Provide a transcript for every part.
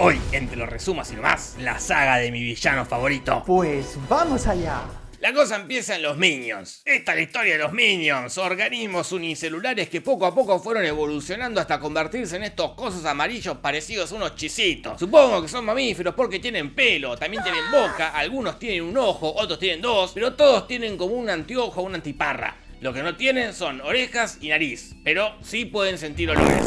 Hoy, entre los resumas y nomás, la saga de mi villano favorito. Pues vamos allá. La cosa empieza en los Minions. Esta es la historia de los Minions, organismos unicelulares que poco a poco fueron evolucionando hasta convertirse en estos cosos amarillos parecidos a unos chisitos. Supongo que son mamíferos porque tienen pelo, también tienen boca, algunos tienen un ojo, otros tienen dos, pero todos tienen como un antiojo o una antiparra. Lo que no tienen son orejas y nariz, pero sí pueden sentir olores.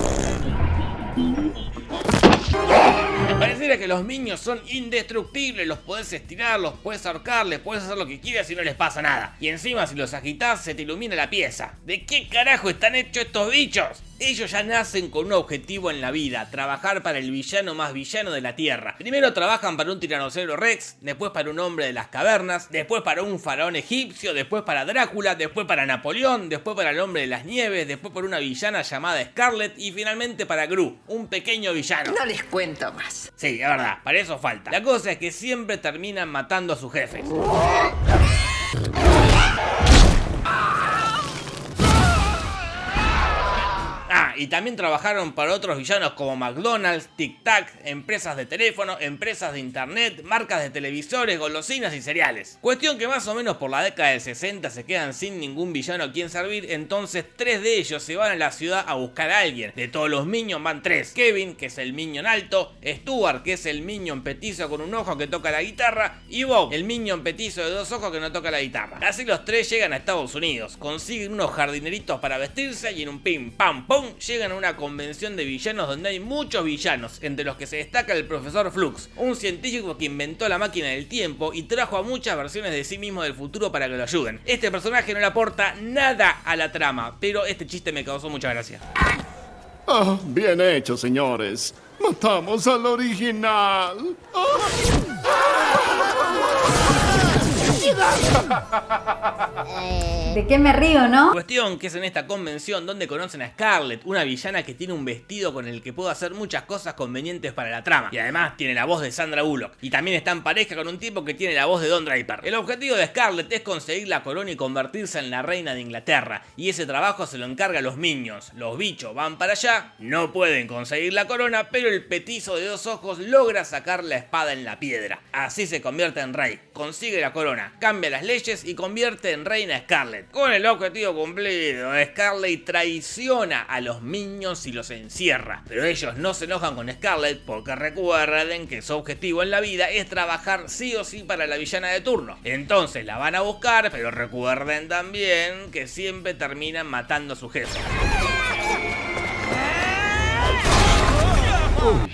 Pareciera que los niños son indestructibles, los podés estirar, los podés ahorcar, les podés hacer lo que quieras y no les pasa nada. Y encima si los agitas se te ilumina la pieza. ¿De qué carajo están hechos estos bichos? Ellos ya nacen con un objetivo en la vida, trabajar para el villano más villano de la Tierra. Primero trabajan para un tiranosaurio rex, después para un hombre de las cavernas, después para un faraón egipcio, después para Drácula, después para Napoleón, después para el hombre de las nieves, después por una villana llamada Scarlet y finalmente para Gru, un pequeño villano. No les cuento más. Sí, es verdad, para eso falta. La cosa es que siempre terminan matando a sus jefes. Y también trabajaron para otros villanos como McDonald's, Tic Tac, empresas de teléfono, empresas de internet, marcas de televisores, golosinas y cereales. Cuestión que más o menos por la década del 60 se quedan sin ningún villano a quien servir, entonces tres de ellos se van a la ciudad a buscar a alguien. De todos los Minions van tres. Kevin, que es el Minion alto, Stuart, que es el Minion petizo con un ojo que toca la guitarra, y Bob, el Minion petizo de dos ojos que no toca la guitarra. Así los tres llegan a Estados Unidos, consiguen unos jardineritos para vestirse y en un pim pam pum llegan a una convención de villanos donde hay muchos villanos, entre los que se destaca el profesor Flux, un científico que inventó la máquina del tiempo y trajo a muchas versiones de sí mismo del futuro para que lo ayuden. Este personaje no le aporta nada a la trama, pero este chiste me causó mucha gracia. Ah, bien hecho, señores. Matamos al original. ¿De qué me río, no? Cuestión que es en esta convención donde conocen a Scarlett, una villana que tiene un vestido con el que puede hacer muchas cosas convenientes para la trama. Y además tiene la voz de Sandra Bullock. Y también está en pareja con un tipo que tiene la voz de Don Draper. El objetivo de Scarlett es conseguir la corona y convertirse en la reina de Inglaterra. Y ese trabajo se lo encarga a los Minions. Los bichos van para allá, no pueden conseguir la corona, pero el petizo de dos ojos logra sacar la espada en la piedra. Así se convierte en rey, consigue la corona, cambia las leyes y convierte en reina Scarlett. Con el objetivo cumplido, Scarlet traiciona a los Minions y los encierra. Pero ellos no se enojan con Scarlet porque recuerden que su objetivo en la vida es trabajar sí o sí para la villana de turno. Entonces la van a buscar, pero recuerden también que siempre terminan matando a su jefe. Oh,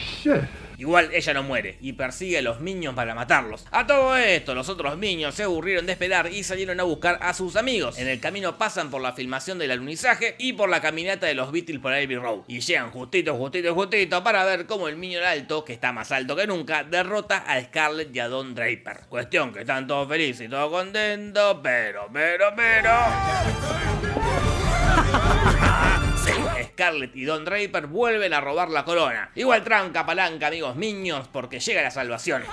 Igual ella no muere y persigue a los niños para matarlos. A todo esto, los otros niños se aburrieron de esperar y salieron a buscar a sus amigos. En el camino pasan por la filmación del alunizaje y por la caminata de los Beatles por Abbey Road. Y llegan justito, justito, justito para ver cómo el niño alto, que está más alto que nunca, derrota a Scarlett y a Don Draper. Cuestión que están todos felices y todos contentos, pero, pero, pero... Scarlett y Don Draper vuelven a robar la corona. Igual tranca palanca, amigos niños, porque llega la salvación.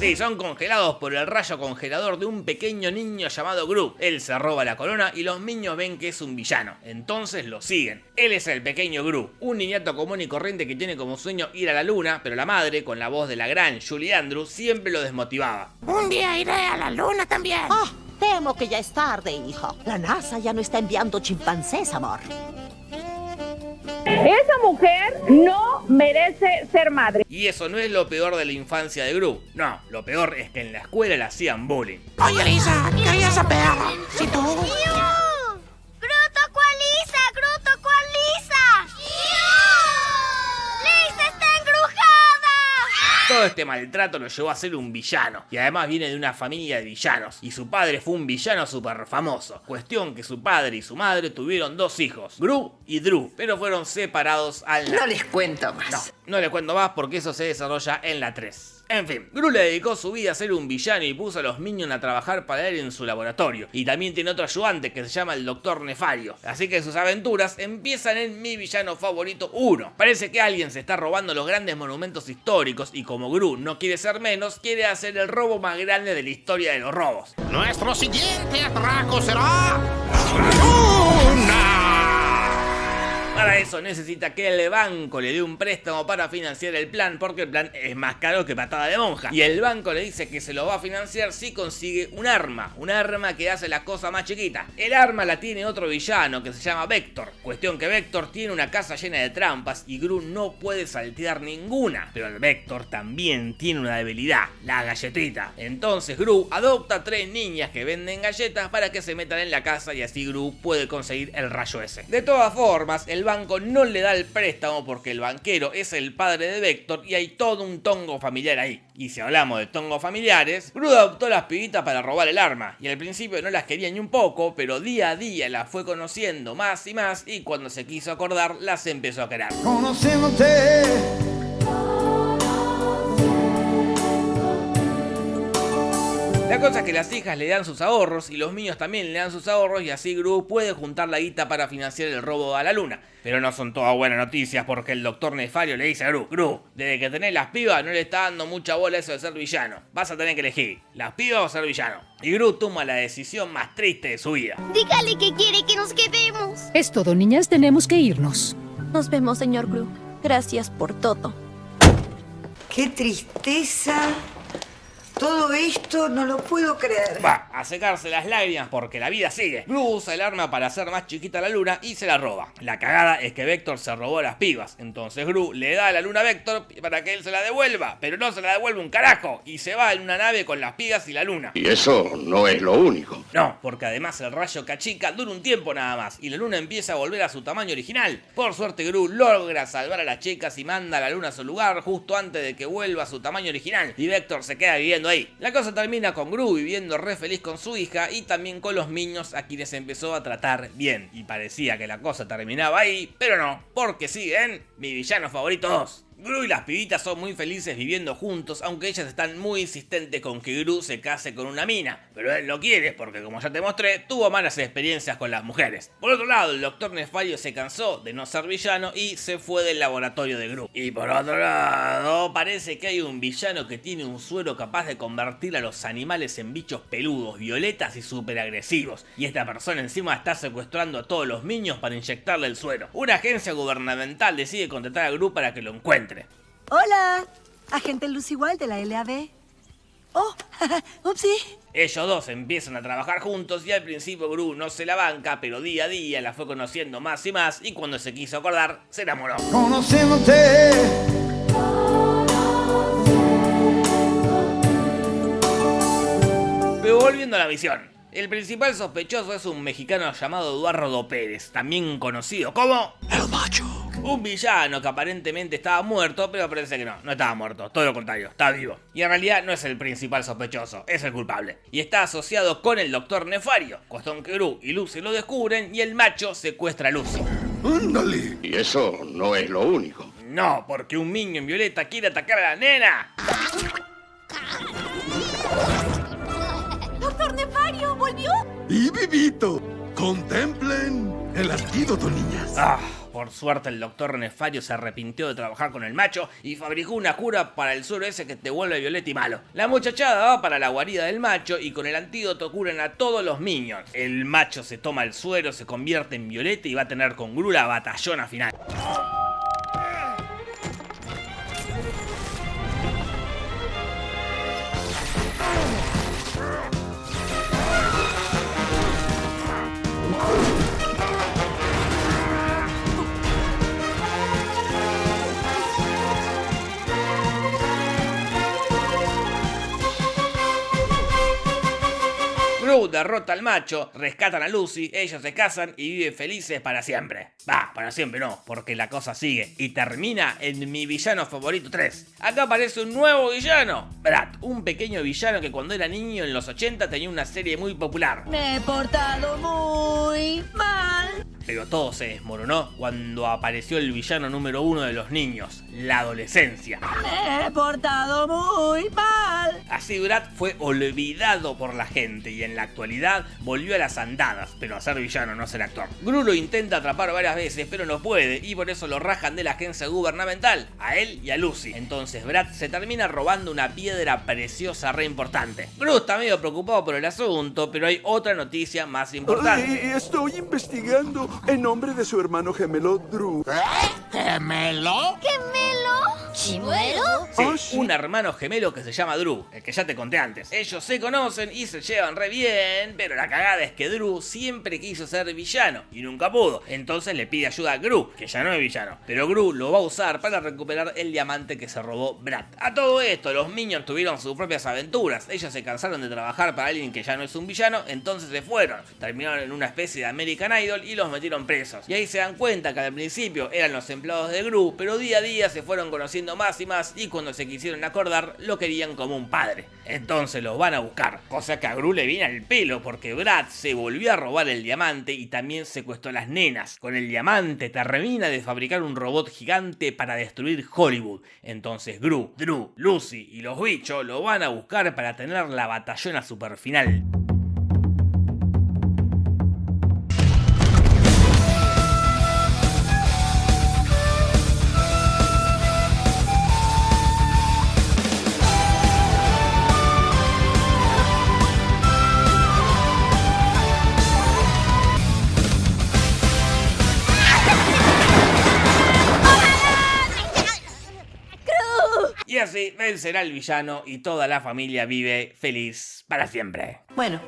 Sí, son congelados por el rayo congelador de un pequeño niño llamado Gru. Él se roba la corona y los niños ven que es un villano. Entonces lo siguen. Él es el pequeño Gru, un niñato común y corriente que tiene como sueño ir a la luna, pero la madre, con la voz de la gran Julie Andrews, siempre lo desmotivaba. Un día iré a la luna también. Ah, temo que ya es tarde, hijo. La NASA ya no está enviando chimpancés, amor. Esa mujer no merece ser madre. Y eso no es lo peor de la infancia de Gru. No, lo peor es que en la escuela le hacían bullying. Oye, Lisa, quería saber si tú... Todo este maltrato lo llevó a ser un villano, y además viene de una familia de villanos, y su padre fue un villano súper famoso. Cuestión que su padre y su madre tuvieron dos hijos, Gru y Drew, pero fueron separados al... No les cuento más. No, no les cuento más porque eso se desarrolla en la 3. En fin, Gru le dedicó su vida a ser un villano y puso a los Minions a trabajar para él en su laboratorio. Y también tiene otro ayudante que se llama el Doctor Nefario. Así que sus aventuras empiezan en mi villano favorito 1. Parece que alguien se está robando los grandes monumentos históricos y como Gru no quiere ser menos, quiere hacer el robo más grande de la historia de los robos. Nuestro siguiente atraco será... eso necesita que el banco le dé un préstamo para financiar el plan, porque el plan es más caro que patada de monja. Y el banco le dice que se lo va a financiar si consigue un arma, un arma que hace la cosa más chiquita. El arma la tiene otro villano que se llama Vector. Cuestión que Vector tiene una casa llena de trampas y Gru no puede saltear ninguna. Pero el Vector también tiene una debilidad, la galletita. Entonces Gru adopta tres niñas que venden galletas para que se metan en la casa y así Gru puede conseguir el rayo ese. De todas formas, el banco no le da el préstamo porque el banquero es el padre de Vector y hay todo un tongo familiar ahí. Y si hablamos de tongos familiares, Gru adoptó las pibitas para robar el arma y al principio no las quería ni un poco, pero día a día las fue conociendo más y más y cuando se quiso acordar las empezó a querer. La cosa es que las hijas le dan sus ahorros y los niños también le dan sus ahorros y así Gru puede juntar la guita para financiar el robo a la luna. Pero no son todas buenas noticias porque el doctor Nefario le dice a Gru, Gru, desde que tenés las pibas no le está dando mucha bola eso de ser villano. Vas a tener que elegir, las pibas o ser villano. Y Gru toma la decisión más triste de su vida. Dígale que quiere que nos quedemos. Es todo, niñas, tenemos que irnos. Nos vemos, señor Gru. Gracias por todo. ¡Qué tristeza! Todo esto no lo puedo creer. Va a secarse las lágrimas porque la vida sigue. Gru usa el arma para hacer más chiquita la luna y se la roba. La cagada es que Vector se robó las pibas. Entonces Gru le da a la luna a Vector para que él se la devuelva. Pero no se la devuelve un carajo. Y se va en una nave con las pibas y la luna. Y eso no es lo único. No, porque además el rayo cachica dura un tiempo nada más. Y la luna empieza a volver a su tamaño original. Por suerte Gru logra salvar a las chicas y manda a la luna a su lugar justo antes de que vuelva a su tamaño original. Y Vector se queda viviendo La cosa termina con Gru viviendo re feliz con su hija y también con los niños a quienes empezó a tratar bien. Y parecía que la cosa terminaba ahí, pero no, porque siguen mi villano favorito 2. Gru y las pibitas son muy felices viviendo juntos, aunque ellas están muy insistentes con que Gru se case con una mina. Pero él lo quiere porque, como ya te mostré, tuvo malas experiencias con las mujeres. Por otro lado, el Dr. Nefario se cansó de no ser villano y se fue del laboratorio de Gru. Y por otro lado, parece que hay un villano que tiene un suero capaz de convertir a los animales en bichos peludos, violetas y súper agresivos. Y esta persona encima está secuestrando a todos los niños para inyectarle el suero. Una agencia gubernamental decide contratar a Gru para que lo encuentre. Hola, agente Lucy Wild de la LAB. Oh, upsi. Ellos dos empiezan a trabajar juntos y al principio Gru no se la banca, pero día a día la fue conociendo más y más y cuando se quiso acordar, se enamoró. Conociéndote. Pero volviendo a la misión. El principal sospechoso es un mexicano llamado Eduardo Pérez, también conocido como... El macho. Un villano que aparentemente estaba muerto, pero parece que no, no estaba muerto, todo lo contrario, está vivo. Y en realidad no es el principal sospechoso, es el culpable. Y está asociado con el Doctor Nefario, cuestión que Gru y Lucy lo descubren y el macho secuestra a Lucy. ¡Ándale! Y eso no es lo único. No, porque un niño en violeta quiere atacar a la nena. ¡Doctor Nefario! ¿Volvió? ¡Y vivito! Contemplen el antídoto, niñas. Ah, por suerte el doctor Nefario se arrepintió de trabajar con el macho y fabricó una cura para el suero ese que te vuelve violeta y malo. La muchachada va para la guarida del macho y con el antídoto curan a todos los niños. El macho se toma el suero, se convierte en violeta y va a tener con Gru la batallona final. Derrota al macho, rescatan a Lucy, ellos se casan y viven felices para siempre. Va, para siempre no, porque la cosa sigue y termina en mi villano favorito 3. Acá aparece un nuevo villano, Brad, un pequeño villano que cuando era niño en los 80 tenía una serie muy popular. Me he portado muy mal. Pero todo se desmoronó cuando apareció el villano número uno de los niños, la adolescencia. Me he portado muy mal. Así Brad fue olvidado por la gente y en la actualidad volvió a las andadas, pero a ser villano, no ser actor. Gru lo intenta atrapar varias veces, pero no puede y por eso lo rajan de la agencia gubernamental, a él y a Lucy. Entonces Brad se termina robando una piedra preciosa re importante. Gru está medio preocupado por el asunto, pero hay otra noticia más importante. Ay, estoy investigando en nombre de su hermano gemelo Drew. ¿Gemelo? ¿Gemelo? ¿Chimuelo? Sí, un hermano gemelo que se llama Drew, el que ya te conté antes. Ellos se conocen y se llevan re bien, pero la cagada es que Drew siempre quiso ser villano y nunca pudo. Entonces le pide ayuda a Gru, que ya no es villano. Pero Gru lo va a usar para recuperar el diamante que se robó Brad. A todo esto, los Minions tuvieron sus propias aventuras. Ellos se cansaron de trabajar para alguien que ya no es un villano, entonces se fueron. Terminaron en una especie de American Idol y los metieron presos. Y ahí se dan cuenta que al principio eran los empleados de Gru, pero día a día se fueron conociendo más y más y cuando se quisieron acordar lo querían como un padre. Entonces los van a buscar, cosa que a Gru le viene al pelo porque Brad se volvió a robar el diamante y también secuestró a las nenas. Con el diamante termina de fabricar un robot gigante para destruir Hollywood. Entonces Gru, Drew, Lucy y los bichos lo van a buscar para tener la batallona super final. Así vencerá el villano y toda la familia vive feliz para siempre. Bueno,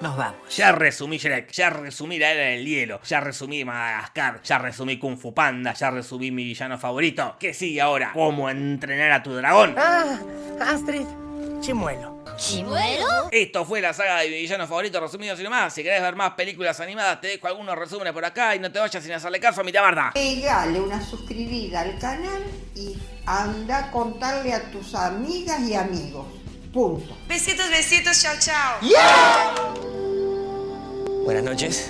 nos vamos. Ya resumí Shrek, ya resumí la era del hielo, ya resumí Madagascar, ya resumí Kung Fu Panda, ya resumí mi villano favorito. ¿Qué sigue ahora? ¿Cómo entrenar a tu dragón? Ah, Astrid, chimuelo. ¿Chimuelo? Esto fue la saga de mi villano favorito resumido sin más. Si querés ver más películas animadas, te dejo algunos resúmenes por acá y no te vayas sin hacerle caso a mi tabarda. Pegale una suscribida al canal y anda a contarle a tus amigas y amigos. Punto. Besitos, besitos, chao, chao. Buenas noches.